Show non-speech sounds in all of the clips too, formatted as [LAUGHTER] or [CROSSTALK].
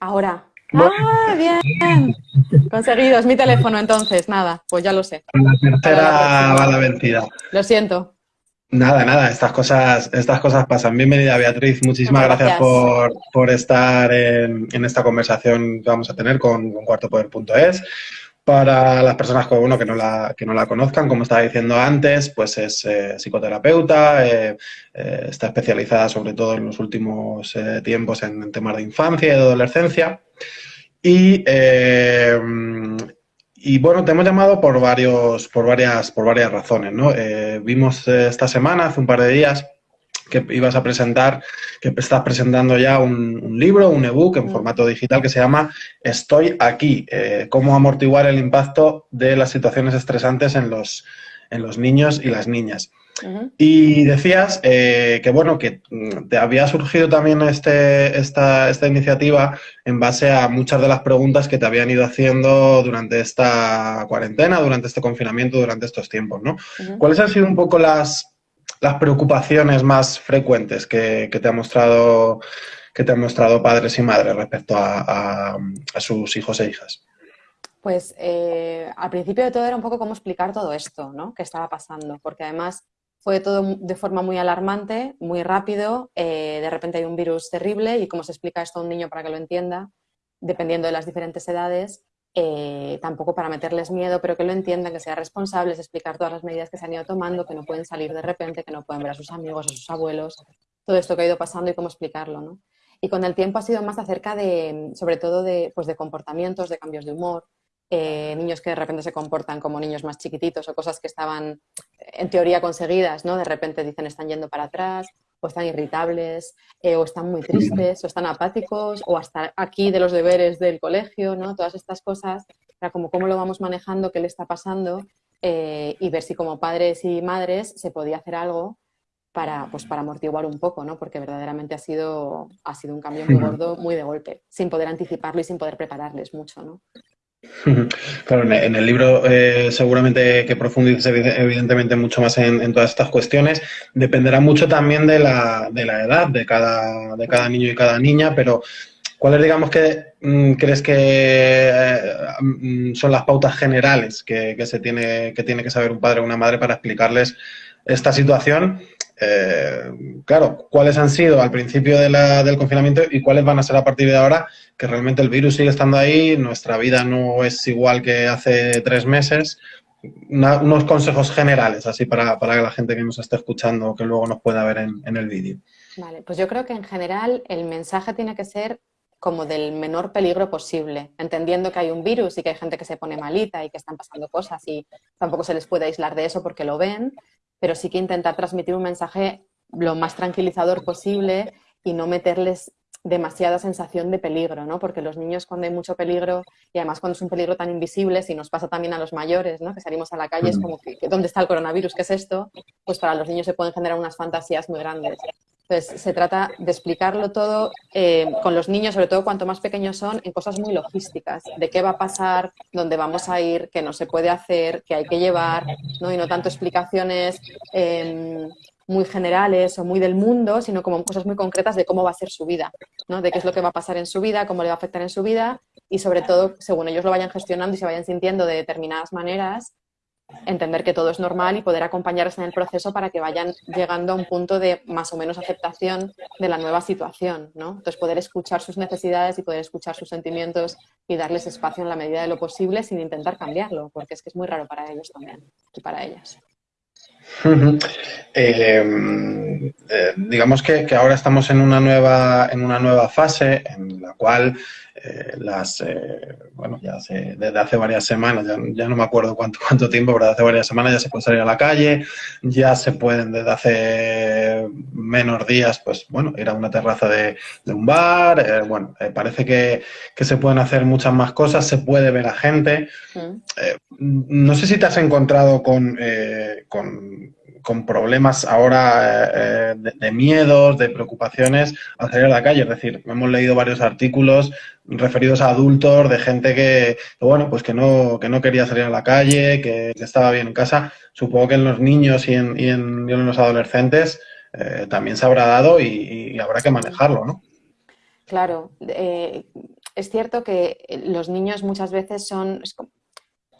Ahora. ¡Ah, bien! Conseguido, es mi teléfono entonces, nada, pues ya lo sé. La tercera va la vencida. Lo siento. Nada, nada, estas cosas, estas cosas pasan. Bienvenida Beatriz, muchísimas gracias, por, estar en, esta conversación que vamos a tener con, cuartopoder.es. Para las personas que, no la, que no la conozcan, como estaba diciendo antes, pues es eh, psicoterapeuta, eh, eh, está especializada sobre todo en los últimos tiempos en, temas de infancia y de adolescencia. Y, y bueno, te hemos llamado por, varios, por, varias, por varias razones. ¿no? Vimos esta semana, hace un par de días, que ibas a presentar, que estás presentando ya un, libro, un ebook en mm. formato digital que se llama Estoy aquí, eh, cómo amortiguar el impacto de las situaciones estresantes en los, en los niños y las niñas. Y decías eh, que, bueno, que mm, te había surgido también este, esta, esta, iniciativa en base a muchas de las preguntas que te habían ido haciendo durante esta cuarentena, durante este confinamiento, durante estos tiempos, ¿no? ¿Cuáles han sido un poco las, las preocupaciones más frecuentes que, te ha mostrado que te han mostrado padres y madres respecto a, sus hijos e hijas? Pues eh, al principio de todo era un poco cómo explicar todo esto, ¿no? Que estaba pasando, porque además fue todo de forma muy alarmante, muy rápido, eh, de repente hay un virus terrible y cómo se explica esto a un niño para que lo entienda, dependiendo de las diferentes edades, eh, tampoco para meterles miedo, pero que lo entiendan, que sean responsables, explicar todas las medidas que se han ido tomando, que no pueden salir de repente, que no pueden ver a sus amigos, a sus abuelos, todo esto que ha ido pasando y cómo explicarlo. ¿no? Y con el tiempo ha sido más acerca de, sobre todo, de, pues de comportamientos, de cambios de humor, eh, niños que de repente se comportan como niños más chiquititos o cosas que estaban en teoría conseguidas, ¿no? De repente dicen están yendo para atrás o están irritables eh, o están muy tristes o están apáticos o hasta aquí de los deberes del colegio, ¿no? Todas estas cosas, para como cómo lo vamos manejando, qué le está pasando eh, y ver si como padres y madres se podía hacer algo para, pues, para amortiguar un poco, ¿no? Porque verdaderamente ha sido, ha sido un cambio muy gordo, muy de golpe, sin poder anticiparlo y sin poder prepararles mucho, ¿no? [LAUGHS] Claro, en el libro eh, seguramente que profundices evidentemente mucho más en, todas estas cuestiones. Dependerá mucho también de la, de la edad de cada, de cada niño y cada niña, pero ¿cuáles digamos que mm, crees que eh, son las pautas generales que, se tiene, que tiene que saber un padre o una madre para explicarles esta situación eh, claro, cuáles han sido al principio del confinamiento y cuáles van a ser a partir de ahora, que realmente el virus sigue estando ahí, nuestra vida no es igual que hace tres meses. unos consejos generales, así para, para, la gente que nos esté escuchando, que luego nos pueda ver en, en el vídeo. Vale, pues yo creo que en general el mensaje tiene que ser como del menor peligro posible, entendiendo que hay un virus y que hay gente que se pone malita y que están pasando cosas y tampoco se les puede aislar de eso porque lo ven, pero sí que intentar transmitir un mensaje lo más tranquilizador posible y no meterles demasiada sensación de peligro, ¿no? Porque los niños cuando hay mucho peligro, y además cuando es un peligro tan invisible, si nos pasa también a los mayores, ¿no? Que salimos a la calle, es como que, ¿dónde está el coronavirus? ¿Qué es esto? Pues para los niños se pueden generar unas fantasías muy grandes. Entonces, se trata de explicarlo todo eh, con los niños, sobre todo cuanto más pequeños son, en cosas muy logísticas, de qué va a pasar, dónde vamos a ir, qué no se puede hacer, qué hay que llevar, ¿no? y no tanto explicaciones em, muy generales o muy del mundo, sino como cosas muy concretas de cómo va a ser su vida, ¿no? de qué es lo que va a pasar en su vida, cómo le va a afectar en su vida y sobre todo, según ellos lo vayan gestionando y se vayan sintiendo de determinadas maneras, entender que todo es normal y poder acompañarles en el proceso para que vayan llegando a un punto de más o menos aceptación de la nueva situación, ¿no? Entonces poder escuchar sus necesidades y poder escuchar sus sentimientos y darles espacio en la medida de lo posible sin intentar cambiarlo, porque es que es muy raro para ellos también y para ellas. Eh, eh, digamos que, que, ahora estamos en una nueva en una nueva fase en la cual eh, las, eh, bueno, ya hace, desde hace varias semanas, ya, no me acuerdo cuánto, cuánto tiempo, pero desde hace varias semanas ya se puede salir a la calle, ya se pueden desde hace menos días, pues bueno, ir a una terraza de, un bar, bueno, parece que, que, se pueden hacer muchas más cosas, se puede ver a gente. Mm. no sé si te has encontrado con, con con problemas ahora eh, de, miedos, de preocupaciones al salir a la calle. Es decir, hemos leído varios artículos referidos a adultos, de gente que, bueno, pues que no, que no quería salir a la calle, que, estaba bien en casa. Supongo que en los niños y en, y en, los adolescentes eh, también se habrá dado y, habrá que manejarlo, ¿no? Claro. Eh, es cierto que los niños muchas veces son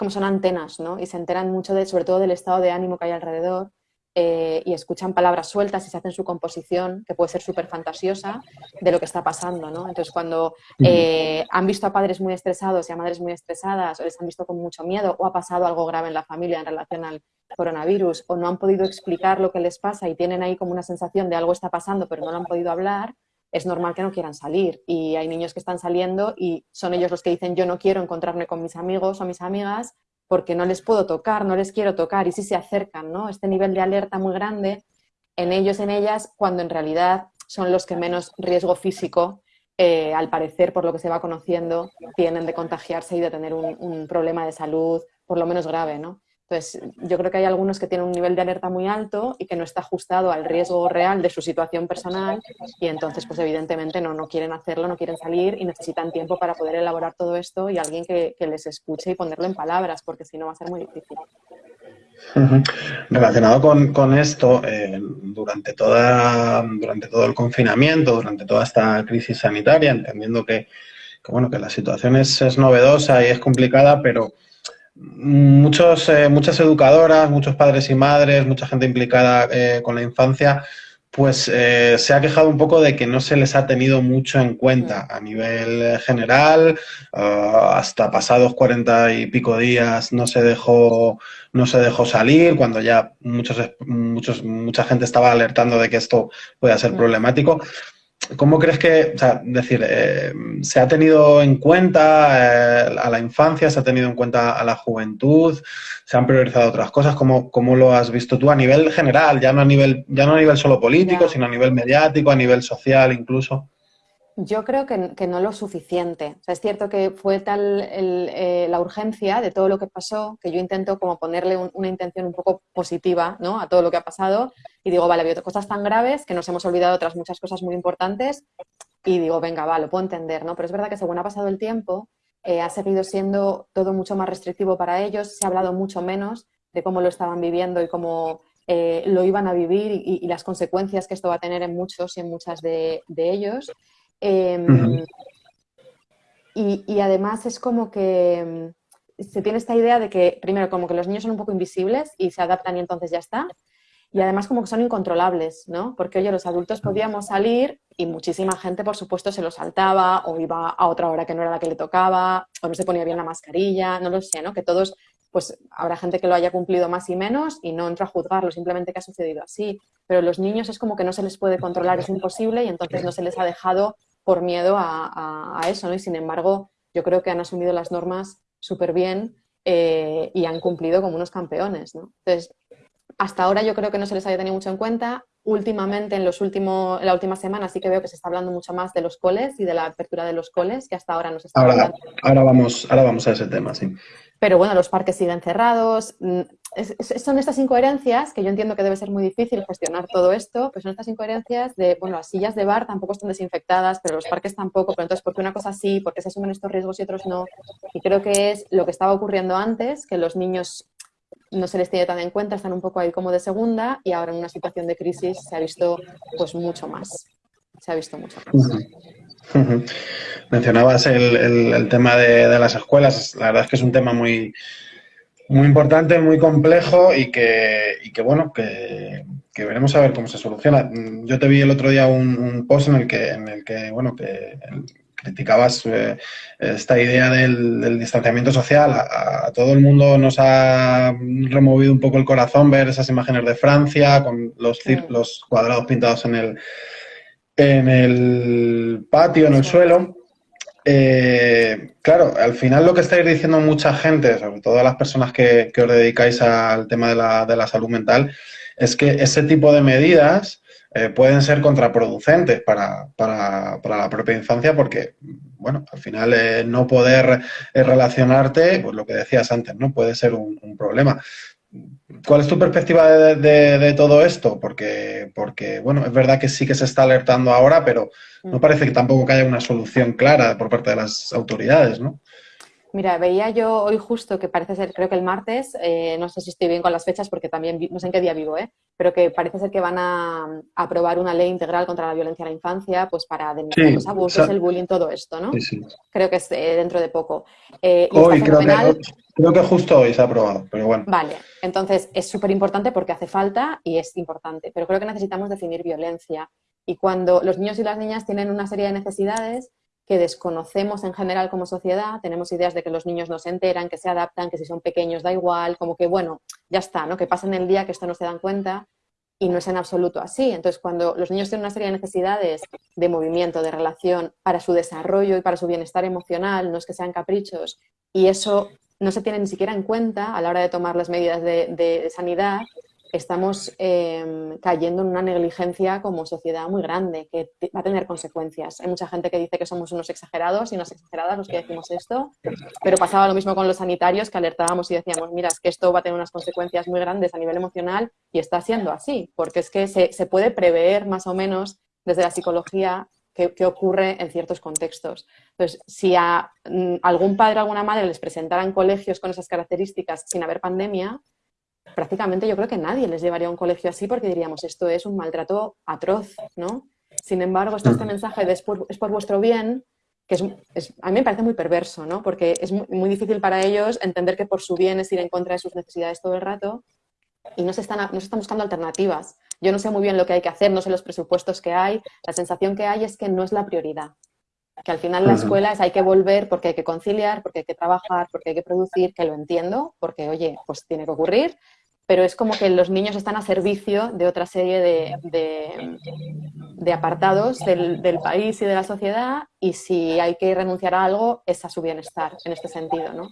como son antenas, ¿no? Y se enteran mucho, de, sobre todo del estado de ánimo que hay alrededor eh, y escuchan palabras sueltas y se hacen su composición, que puede ser súper fantasiosa, de lo que está pasando, ¿no? Entonces, cuando eh, han visto a padres muy estresados y a madres muy estresadas, o les han visto con mucho miedo, o ha pasado algo grave en la familia en relación al coronavirus, o no han podido explicar lo que les pasa y tienen ahí como una sensación de algo está pasando, pero no lo han podido hablar, es normal que no quieran salir. Y hay niños que están saliendo y son ellos los que dicen yo no quiero encontrarme con mis amigos o mis amigas porque no les puedo tocar, no les quiero tocar y sí se acercan, ¿no? Este nivel de alerta muy grande en ellos, en ellas, cuando en realidad son los que menos riesgo físico, eh, al parecer, por lo que se va conociendo, tienen de contagiarse y de tener un problema de salud por lo menos grave, ¿no? Entonces, yo creo que hay algunos que tienen un nivel de alerta muy alto y que no está ajustado al riesgo real de su situación personal y entonces, pues evidentemente no, no quieren hacerlo, no quieren salir y necesitan tiempo para poder elaborar todo esto y alguien que, les escuche y ponerlo en palabras, porque si no va a ser muy difícil. Relacionado con, esto, eh, durante, toda, durante todo el confinamiento, durante toda esta crisis sanitaria, entendiendo que, bueno, que la situación es, es novedosa y es complicada, pero muchos, eh, muchas educadoras, muchos padres y madres, mucha gente implicada eh, con la infancia, pues eh, se ha quejado un poco de que no se les ha tenido mucho en cuenta a nivel general, ah, hasta pasados cuarenta y pico días no se dejó, no se dejó salir, cuando ya muchos, muchos, mucha gente estaba alertando de que esto puede ser problemático. ¿Cómo crees que, o sea, decir, eh, se ha tenido en cuenta eh, a la infancia, se ha tenido en cuenta a la juventud, se han priorizado otras cosas? ¿Cómo, cómo lo has visto tú a nivel general, ya no a nivel, ya no a nivel solo político, sino a nivel mediático, a nivel social incluso? Yo creo que, no lo suficiente. O sea, es cierto que fue tal eh, la urgencia de todo lo que pasó que yo intento como ponerle una intención un poco positiva ¿no? a todo lo que ha pasado y digo, vale, había cosas tan graves que nos hemos olvidado otras muchas cosas muy importantes y digo, venga, va, lo puedo entender, ¿no? Pero es verdad que según ha pasado el tiempo eh, ha seguido siendo todo mucho más restrictivo para ellos, se ha hablado mucho menos de cómo lo estaban viviendo y cómo eh, lo iban a vivir y, las consecuencias que esto va a tener en muchos y en muchas de ellos. Em, y, además es como que em, se tiene esta idea de que, primero, como que los niños son un poco invisibles y se adaptan y entonces ya está. Y además como que son incontrolables, ¿no? Porque, oye, los adultos podíamos salir y muchísima gente, por supuesto, se lo saltaba o iba a otra hora que no era la que le tocaba o no se ponía bien la mascarilla, no lo sé, ¿no? Que todos, pues habrá gente que lo haya cumplido más y menos y no entro a juzgarlo, simplemente que ha sucedido así. Pero los niños es como que no se les puede controlar, es imposible y entonces no se les ha dejado por miedo a, eso, ¿no? Y sin embargo, yo creo que han asumido las normas súper bien eh, y han cumplido como unos campeones, ¿no? Entonces, hasta ahora yo creo que no se les haya tenido mucho en cuenta. Últimamente, en, los últimos, en la última semana, sí que veo que se está hablando mucho más de los coles y de la apertura de los coles, que hasta ahora no se está hablando. Ahora vamos, ahora vamos a ese tema, sí. Pero bueno, los parques siguen cerrados. Son estas incoherencias que yo entiendo que debe ser muy difícil gestionar todo esto, pues son estas incoherencias de, bueno, las sillas de bar tampoco están desinfectadas, pero los parques tampoco, pero entonces, ¿por qué una cosa sí? ¿Por qué se asumen estos riesgos y otros no? Y creo que es lo que estaba ocurriendo antes, que los niños no se les tiene tan en cuenta, están un poco ahí como de segunda y ahora en una situación de crisis se ha visto pues mucho más. Se ha visto mucho más. Mencionabas el, tema de, las escuelas, la verdad es que es un tema muy, muy importante, muy complejo y que, que bueno, que, veremos a ver cómo se soluciona. Yo te vi el otro día un, post en el que, en el que bueno, que criticabas eh, esta idea del, distanciamiento social. A, todo el mundo nos ha removido un poco el corazón ver esas imágenes de Francia con los, los cuadrados pintados en el, en el patio, en el suelo. Eh, claro, al final lo que estáis diciendo mucha gente, sobre todo las personas que, os dedicáis al tema de la, de la, salud mental, es que ese tipo de medidas eh, pueden ser contraproducentes para, la propia infancia porque, bueno, al final eh, no poder relacionarte, pues lo que decías antes, ¿no? Puede ser un, problema. ¿Cuál es tu perspectiva de, todo esto? Porque, porque, bueno, es verdad que sí que se está alertando ahora, pero no mm. parece que tampoco que haya una solución clara por parte de las autoridades, ¿no? Mira, veía yo hoy justo que parece ser, creo que el martes, eh, no sé si estoy bien con las fechas porque también no sé en qué día vivo, ¿eh? pero que parece ser que van a, aprobar una ley integral contra la violencia a la infancia, pues para denunciar los abusos, el bullying, todo esto, ¿no? Sí, sí. Creo que es eh, dentro de poco. Eh, hoy, creo que, creo que justo hoy se ha aprobado, pero bueno. Vale, entonces es súper importante porque hace falta y es importante, pero creo que necesitamos definir violencia. Y cuando los niños y las niñas tienen una serie de necesidades, que desconocemos en general como sociedad, tenemos ideas de que los niños no se enteran, que se adaptan, que si son pequeños da igual, como que bueno, ya está, ¿no? Que pasan el día, que esto no se dan cuenta y no es en absoluto así. Entonces, cuando los niños tienen una serie de necesidades de movimiento, de relación, para su desarrollo y para su bienestar emocional, no es que sean caprichos, y eso no se tiene ni siquiera en cuenta a la hora de tomar las medidas de, de sanidad, estamos em, cayendo en una negligencia como sociedad muy grande que va a tener consecuencias. Hay mucha gente que dice que somos unos exagerados y unas exageradas los que decimos esto, pero pasaba lo mismo con los sanitarios que alertábamos y decíamos, mira, es que esto va a tener unas consecuencias muy grandes a nivel emocional y está siendo así, porque es que se, se puede prever más o menos desde la psicología qué, ocurre en ciertos contextos. Entonces, si a mm, algún padre o alguna madre les presentaran colegios con esas características sin haber pandemia, prácticamente yo creo que nadie les llevaría a un colegio así porque diríamos, esto es un maltrato atroz, ¿no? Sin embargo, está este mensaje de es por, vuestro bien, que es, a mí me parece muy perverso, ¿no? Porque es muy, difícil para ellos entender que por su bien es ir en contra de sus necesidades todo el rato y no se, están, no se están buscando alternativas. Yo no sé muy bien lo que hay que hacer, no sé los presupuestos que hay, la sensación que hay es que no es la prioridad. Que al final la escuela es hay que volver porque hay que conciliar, porque hay que trabajar, porque hay que producir, que lo entiendo, porque oye, pues tiene que ocurrir, pero es como que los niños están a servicio de otra serie de, apartados del, país y de la sociedad y si hay que renunciar a algo es a su bienestar en este sentido, ¿no?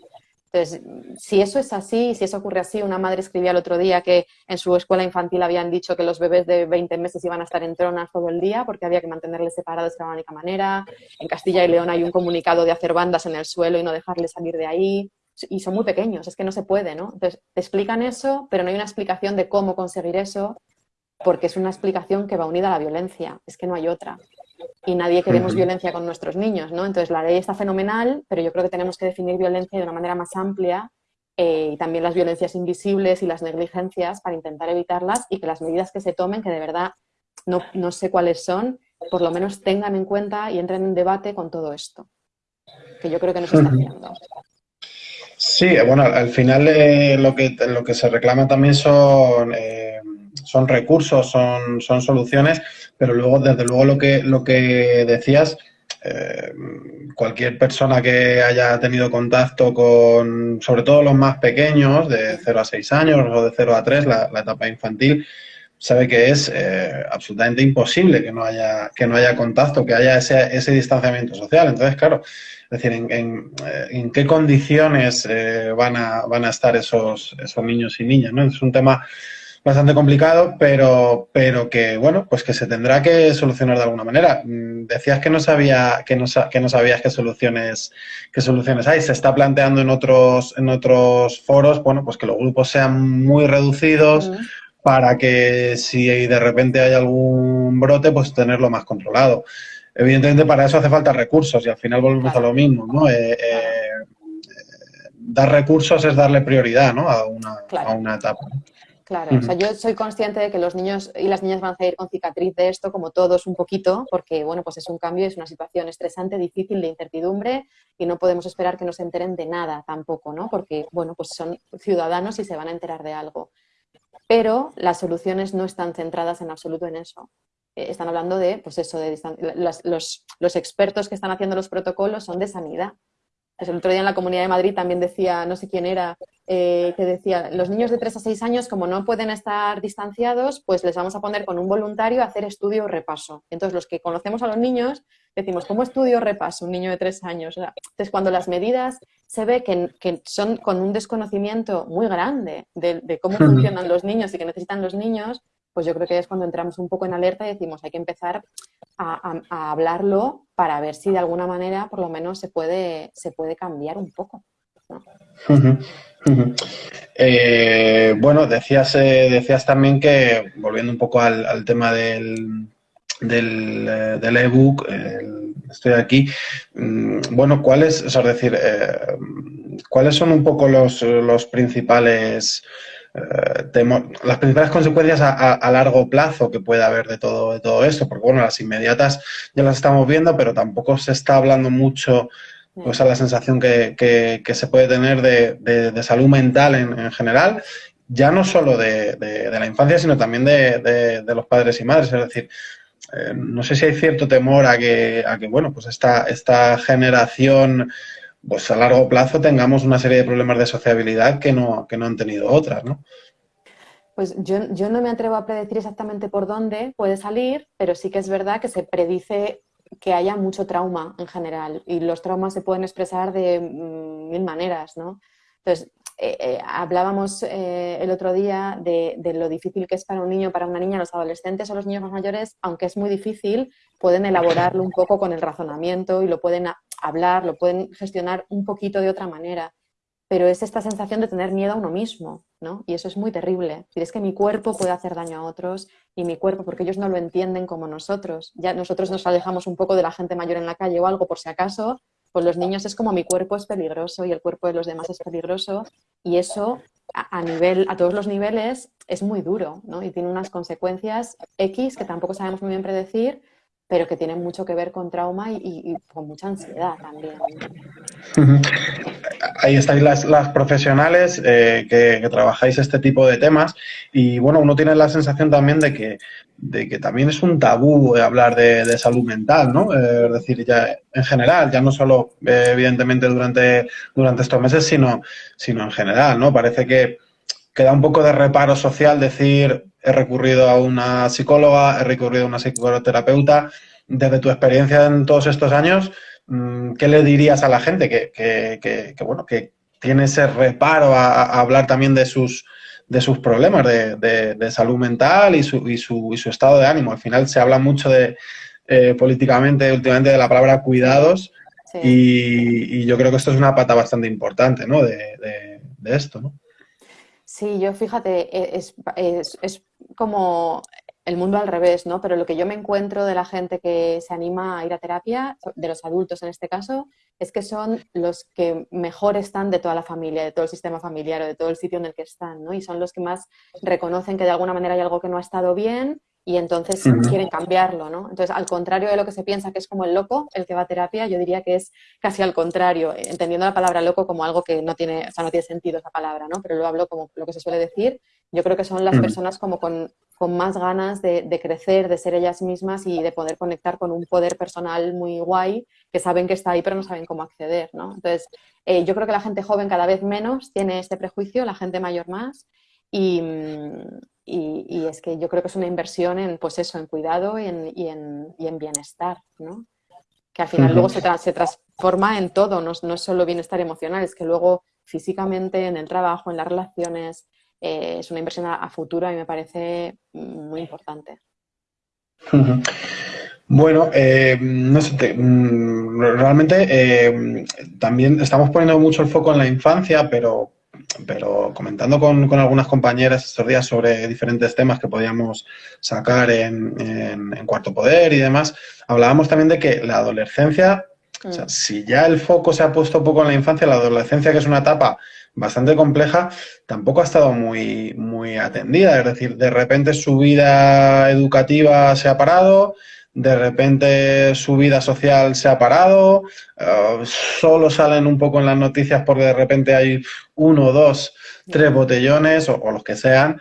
Entonces, si eso es así, si eso ocurre así, una madre escribía el otro día que en su escuela infantil habían dicho que los bebés de 20 meses iban a estar en tronas todo el día porque había que mantenerles separados de la única manera. En Castilla y León hay un comunicado de hacer bandas en el suelo y no dejarles salir de ahí y son muy pequeños, es que no se puede, ¿no? Entonces, te explican eso, pero no hay una explicación de cómo conseguir eso, porque es una explicación que va unida a la violencia, es que no hay otra. Y nadie queremos violencia con nuestros niños, ¿no? Entonces, la ley está fenomenal, pero yo creo que tenemos que definir violencia de una manera más amplia eh, y también las violencias invisibles y las negligencias para intentar evitarlas y que las medidas que se tomen, que de verdad no, no sé cuáles son, por lo menos tengan en cuenta y entren en debate con todo esto, que yo creo que no se está haciendo. Sí, bueno, al final eh, lo, que, lo que se reclama también son, eh, son recursos, son, son soluciones, pero luego, desde luego, lo que, lo que decías, eh, cualquier persona que haya tenido contacto con, sobre todo los más pequeños, de 0 a 6 años o de 0 a 3, la, la etapa infantil, sabe que es absolutamente imposible que no haya, que no haya contacto, que haya ese, ese distanciamiento social. Entonces, claro, es decir, en, en, qué condiciones eh, van, a, van a estar esos, esos niños y niñas, ¿no? Es un tema bastante complicado, pero, pero que, bueno, pues que se tendrá que solucionar de alguna manera. Mm, decías que no, sabía, que no, que no sabías qué soluciones, qué soluciones hay. Se está planteando en otros, en otros foros, bueno, pues que los grupos sean muy reducidos para que si de repente hay algún brote, pues tenerlo más controlado. Evidentemente para eso hace falta recursos y al final volvemos a lo mismo, ¿no? Eh, eh, dar recursos es darle prioridad, ¿no? A una, a una etapa. Claro, o sea, yo soy consciente de que los niños y las niñas van a ir con cicatriz de esto, como todos un poquito, porque, bueno, pues es un cambio, es una situación estresante, difícil, de incertidumbre, y no podemos esperar que no se enteren de nada tampoco, ¿no? Porque, bueno, pues son ciudadanos y se van a enterar de algo. Pero las soluciones no están centradas en absoluto en eso. Eh, están hablando de, pues eso, de los, los, expertos que están haciendo los protocolos son de sanidad. el otro día en la Comunidad de Madrid también decía, no sé quién era, eh, que decía, los niños de 3 a 6 años, como no pueden estar distanciados, pues les vamos a poner con un voluntario a hacer estudio o repaso. Entonces, los que conocemos a los niños, decimos, ¿cómo estudio o repaso un niño de 3 años? entonces, cuando las medidas se ve que, que, son con un desconocimiento muy grande de, de cómo funcionan los niños y que necesitan los niños, pues yo creo que es cuando entramos un poco en alerta y decimos hay que empezar a, hablarlo para ver si de alguna manera por lo menos se puede, se puede cambiar un poco. Eh, bueno, decías, eh, decías también que, volviendo un poco al, tema del, del, eh, del ebook, estoy aquí, mm, bueno, ¿cuáles, es decir, cuáles son un poco los, los principales las principales consecuencias a, largo plazo que puede haber de todo, de todo esto? Porque, bueno, las inmediatas ya las estamos viendo, pero tampoco se está hablando mucho o sea, la sensación que, se puede tener de, salud mental en, general, ya no solo de, la infancia, sino también de, los padres y madres. Es decir, eh, no sé si hay cierto temor a que, a que bueno, pues esta, esta generación, pues a largo plazo tengamos una serie de problemas de sociabilidad que no, que no han tenido otras, ¿no? Pues yo, yo no me atrevo a predecir exactamente por dónde puede salir, pero sí que es verdad que se predice que haya mucho trauma en general y los traumas se pueden expresar de mm, mil maneras, ¿no? Entonces, eh, eh, hablábamos eh, el otro día de, lo difícil que es para un niño, para una niña, los adolescentes o los niños más mayores, aunque es muy difícil, pueden elaborarlo un poco con el razonamiento y lo pueden hablar, lo pueden gestionar un poquito de otra manera pero es esta sensación de tener miedo a uno mismo, ¿no? Y eso es muy terrible. Es que mi cuerpo puede hacer daño a otros y mi cuerpo, porque ellos no lo entienden como nosotros. Ya nosotros nos alejamos un poco de la gente mayor en la calle o algo por si acaso, pues los niños es como mi cuerpo es peligroso y el cuerpo de los demás es peligroso y eso a, nivel, a todos los niveles es muy duro, ¿no? Y tiene unas consecuencias X que tampoco sabemos muy bien predecir, pero que tienen mucho que ver con trauma y, con mucha ansiedad también. Ahí estáis las, las profesionales eh, que, trabajáis este tipo de temas y bueno, uno tiene la sensación también de que, de que también es un tabú hablar de, salud mental, ¿no? Eh, es decir, ya en general, ya no solo eh, evidentemente durante, durante estos meses, sino, sino en general, ¿no? Parece que, que da un poco de reparo social decir he recurrido a una psicóloga, he recurrido a una psicoterapeuta. Desde tu experiencia en todos estos años, ¿qué le dirías a la gente que, bueno, que tiene ese reparo a, hablar también de sus, de sus problemas de, salud mental y su, y, su, y su, estado de ánimo? Al final se habla mucho de eh, políticamente últimamente de la palabra cuidados y, yo creo que esto es una pata bastante importante ¿no? de, esto, ¿no? Sí, yo fíjate, e, es, es, como el mundo al revés, ¿no? Pero lo que yo me encuentro de la gente que se anima a ir a terapia, de los adultos en este caso, es que son los que mejor están de toda la familia, de todo el sistema familiar o de todo el sitio en el que están, ¿no? Y son los que más reconocen que de alguna manera hay algo que no ha estado bien y entonces quieren cambiarlo, ¿no? Entonces, al contrario de lo que se piensa que es como el loco, el que va a terapia, yo diría que es casi al contrario, entendiendo la palabra loco como algo que no tiene, o sea, no tiene sentido esa palabra, ¿no? Pero lo hablo como lo que se suele decir. Yo creo que son las personas como con, más ganas de, crecer, de ser ellas mismas y de poder conectar con un poder personal muy guay, que saben que está ahí pero no saben cómo acceder, ¿no? Entonces, eh, yo creo que la gente joven cada vez menos tiene este prejuicio, la gente mayor más, y, y, es que yo creo que es una inversión en, pues eso, en cuidado y en, y en, y en bienestar, ¿no? Que al final luego se, se, transforma en todo, no, no, es solo bienestar emocional, es que luego físicamente, en el trabajo, en las relaciones, eh, es una inversión a, futuro y me parece muy importante. Bueno, eh, no sé, mm, realmente eh, también estamos poniendo mucho el foco en la infancia, pero pero comentando con, algunas compañeras estos días sobre diferentes temas que podíamos sacar en, Cuarto Poder y demás, hablábamos también de que la adolescencia, o sea, mm. si ya el foco se ha puesto un poco en la infancia, la adolescencia, que es una etapa bastante compleja, tampoco ha estado muy, muy atendida. Es decir, de repente su vida educativa se ha parado, de repente su vida social se ha parado, eh, solo salen un poco en las noticias porque de repente hay uno, dos, tres botellones o, los que sean.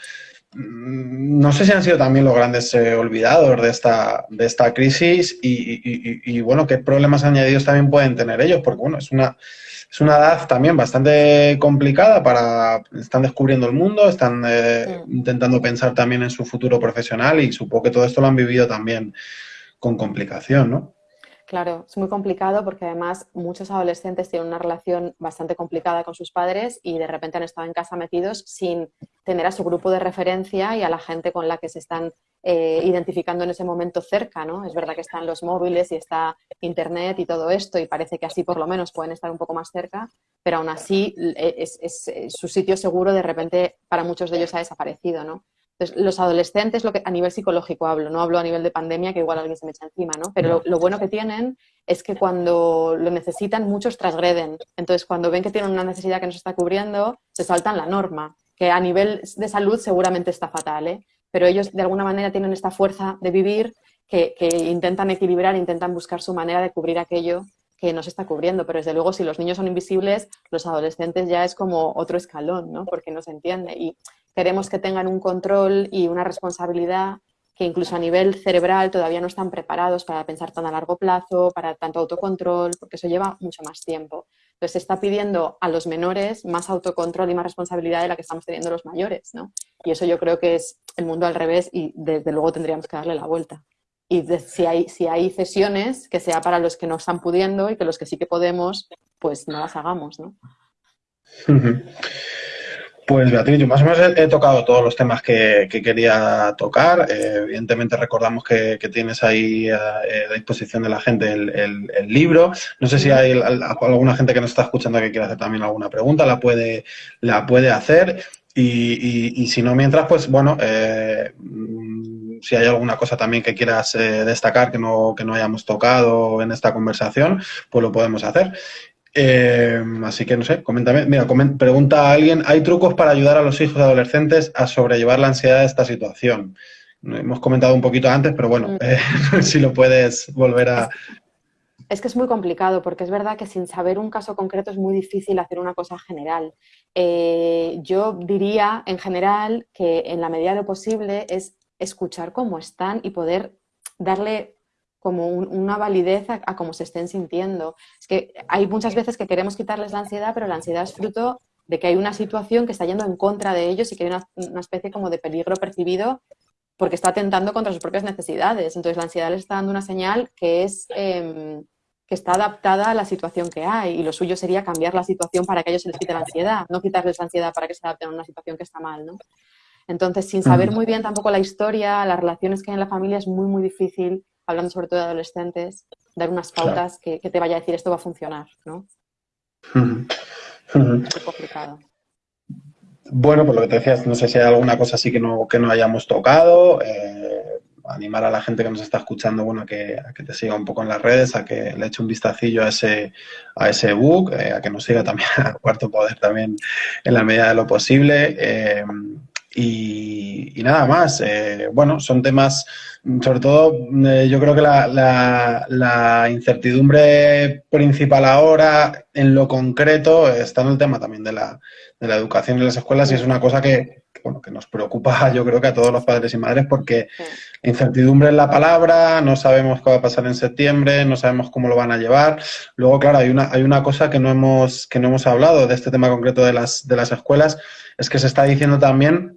Mm, no sé si han sido también los grandes eh, olvidados de esta, de esta crisis y, bueno, qué problemas añadidos también pueden tener ellos, porque bueno, es una, es una edad también bastante complicada para, están descubriendo el mundo, están eh, intentando pensar también en su futuro profesional y supongo que todo esto lo han vivido también con complicación, ¿no? Claro, es muy complicado porque además muchos adolescentes tienen una relación bastante complicada con sus padres y de repente han estado en casa metidos sin tener a su grupo de referencia y a la gente con la que se están eh, identificando en ese momento cerca, ¿no? Es verdad que están los móviles y está Internet y todo esto y parece que así por lo menos pueden estar un poco más cerca, pero aún así eh, es, su sitio seguro de repente para muchos de ellos ha desaparecido, ¿no? Entonces, los adolescentes, lo que, a nivel psicológico hablo, no hablo a nivel de pandemia, que igual alguien se me echa encima, ¿no? Pero lo, bueno que tienen es que cuando lo necesitan, muchos transgreden. Entonces, cuando ven que tienen una necesidad que no se está cubriendo, se saltan la norma, que a nivel de salud seguramente está fatal, ¿eh? Pero ellos, de alguna manera, tienen esta fuerza de vivir que, que intentan equilibrar, intentan buscar su manera de cubrir aquello que no se está cubriendo, pero desde luego si los niños son invisibles, los adolescentes ya es como otro escalón, ¿no? Porque no se entiende. Y queremos que tengan un control y una responsabilidad que incluso a nivel cerebral todavía no están preparados para pensar tan a largo plazo, para tanto autocontrol, porque eso lleva mucho más tiempo. Entonces se está pidiendo a los menores más autocontrol y más responsabilidad de la que estamos teniendo los mayores, ¿no? Y eso yo creo que es el mundo al revés y desde luego tendríamos que darle la vuelta. Y si, hay, si hay cesiones, que sea para los que no están pudiendo y que los que sí que podemos, pues no las hagamos, ¿no? Pues Beatriz, yo más o menos he, tocado todos los temas que, quería tocar. Eh, evidentemente recordamos que, tienes ahí a, disposición de la gente el, libro. No sé si hay alguna gente que nos está escuchando que quiera hacer también alguna pregunta, la puede, la puede hacer. Y, si no, mientras, pues bueno, eh, si hay alguna cosa también que quieras eh, destacar que no, que no hayamos tocado en esta conversación, pues lo podemos hacer. Eh, así que no sé, coméntame. Mira, pregunta a alguien, ¿hay trucos para ayudar a los hijos adolescentes a sobrellevar la ansiedad de esta situación? Hemos comentado un poquito antes, pero bueno, mm. eh, [LAUGHS] si lo puedes volver a... Es que es muy complicado porque es verdad que sin saber un caso concreto es muy difícil hacer una cosa general. Eh, yo diría en general que en la medida de lo posible es escuchar cómo están y poder darle como una validez a, cómo se estén sintiendo. Es que hay muchas veces que queremos quitarles la ansiedad, pero la ansiedad es fruto de que hay una situación que está yendo en contra de ellos y que hay una, especie como de peligro percibido porque está atentando contra sus propias necesidades. Entonces la ansiedad les está dando una señal que es em, que está adaptada a la situación que hay y lo suyo sería cambiar la situación para que ellos se les quite la ansiedad, no quitarles la ansiedad para que se adapten a una situación que está mal, ¿no? Entonces, sin saber muy bien tampoco la historia, las relaciones que hay en la familia, es muy, muy difícil hablando sobre todo de adolescentes, dar unas pautas que, te vaya a decir esto va a funcionar, ¿no? Es complicado. Bueno, por lo que te decías, no sé si hay alguna cosa así que no, que no hayamos tocado. Eh, animar a la gente que nos está escuchando, bueno, a que, que, te siga un poco en las redes, a que le eche un vistacillo a ese, a ese book, eh, a que nos siga también [LAUGHS] a Cuarto Poder también en la medida de lo posible. Eh, y, nada más. bueno, son temas sobre todo, eh, yo creo que la, incertidumbre principal ahora, en lo concreto, está en el tema también de la, de la educación en las escuelas y es una cosa que, bueno, que nos preocupa, [LAUGHS] yo creo que a todos los padres y madres, porque incertidumbre es la palabra, no sabemos qué va a pasar en septiembre, no sabemos cómo lo van a llevar. Luego, claro, hay una, hay una cosa que no hemos, que no hemos hablado de este tema concreto de las, de las escuelas, es que se está diciendo también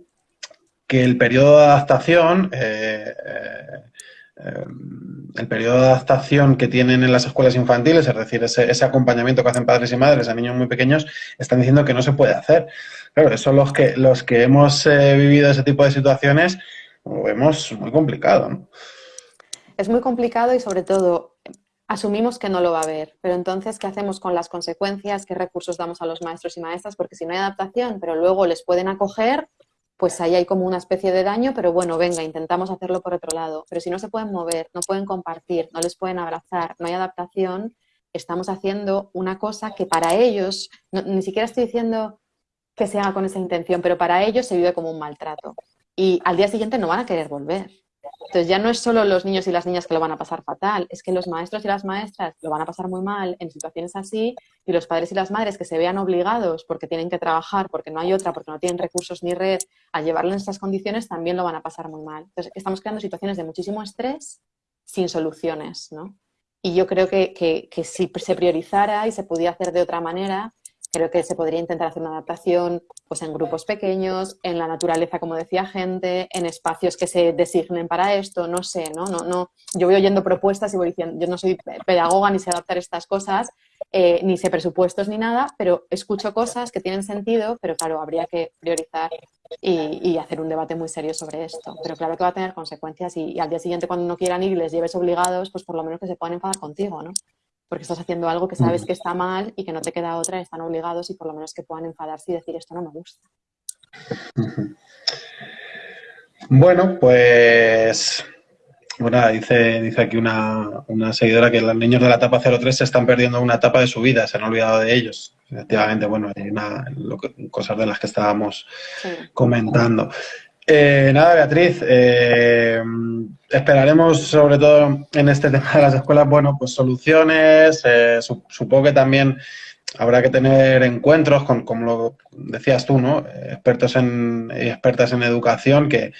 que el periodo de adaptación, eh, eh, eh, el periodo de adaptación que tienen en las escuelas infantiles, es decir, ese, acompañamiento que hacen padres y madres a niños muy pequeños, están diciendo que no se puede hacer. Claro, eso los que, los que hemos vivido ese tipo de situaciones lo vemos muy complicado. Es muy complicado y sobre todo asumimos que no lo va a haber, pero entonces, ¿qué hacemos con las consecuencias? ¿Qué recursos damos a los maestros y maestras? Porque si no hay adaptación, pero luego les pueden acoger, pues ahí hay como una especie de daño, pero bueno, venga, intentamos hacerlo por otro lado. Pero si no se pueden mover, no pueden compartir, no les pueden abrazar, no hay adaptación, estamos haciendo una cosa que para ellos, ni siquiera estoy diciendo que se haga con esa intención, pero para ellos se vive como un maltrato. Y al día siguiente no van a querer volver. Entonces ya no es solo los niños y las niñas que lo van a pasar fatal, es que los maestros y las maestras lo van a pasar muy mal en situaciones así y los padres y las madres que se vean obligados porque tienen que trabajar, porque no hay otra, porque no tienen recursos ni red, a llevarlo en estas condiciones también lo van a pasar muy mal. Entonces estamos creando situaciones de muchísimo estrés sin soluciones, ¿no? Y yo creo que, que si se priorizara y se pudiera hacer de otra manera, Creo que se podría intentar hacer una adaptación pues en grupos pequeños, en la naturaleza, como decía gente, en espacios que se designen para esto, no sé, ¿no? no, no yo voy oyendo propuestas y voy diciendo, yo no soy pedagoga ni sé adaptar estas cosas, eh, ni sé presupuestos ni nada, pero escucho cosas que tienen sentido, pero claro, habría que priorizar y, hacer un debate muy serio sobre esto. Pero claro que va a tener consecuencias y, al día siguiente cuando no quieran ir les lleves obligados, pues por lo menos que se puedan enfadar contigo, ¿no? Porque estás haciendo algo que sabes que está mal y que no te queda otra, están obligados y por lo menos que puedan enfadarse y decir esto no me gusta. Bueno, pues bueno, dice, dice aquí una, seguidora que los niños de la etapa 03 se están perdiendo una etapa de su vida, se han olvidado de ellos. Efectivamente, bueno, hay una, cosas de las que estábamos comentando. Eh, nada, Beatriz, eh, esperaremos sobre todo en este [LAUGHS] tema de las escuelas, bueno, pues soluciones, eh, supongo que también habrá que tener encuentros con, como lo decías tú, ¿no? Expertos en, expertas en educación que,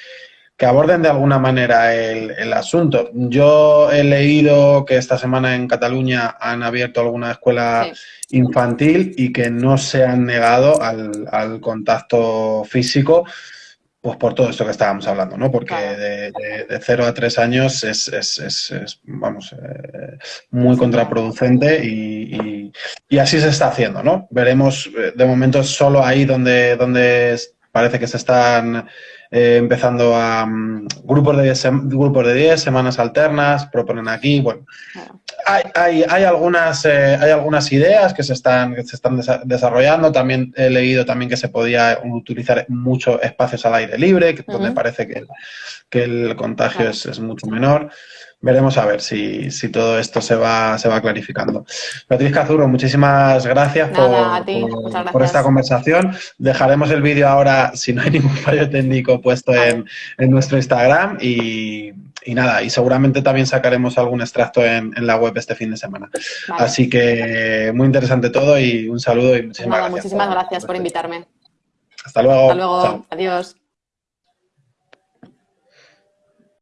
que aborden de alguna manera el, asunto. Yo he leído que esta semana en Cataluña han abierto alguna escuela infantil y que no se han negado al, contacto físico, pues por todo esto que estábamos hablando, ¿no? Porque de, de, 0 a 3 años es, vamos, eh, muy contraproducente y, así se está haciendo, ¿no? Veremos, eh, de momento, solo ahí donde, donde parece que se están eh, empezando a mm, grupos de 10 grupos de 10, semanas alternas, proponen aquí, bueno, hay, hay, hay, algunas, eh, hay algunas ideas que se están, que se están desarrollando, también he leído también que se podía utilizar muchos espacios al aire libre, que, donde parece que, que el contagio es, es mucho menor veremos a ver si, si, todo esto se va, se va clarificando. Beatriz Cazurro, muchísimas gracias, por, por, esta conversación. Dejaremos el vídeo ahora, si no hay [LAUGHS] ningún fallo técnico, puesto en, en, nuestro Instagram y, y, nada, y seguramente también sacaremos algún extracto en, en la web este fin de semana. Así que muy interesante todo y un saludo y muchísimas gracias. Muchísimas gracias por invitarme. Hasta luego. Hasta luego. Adiós.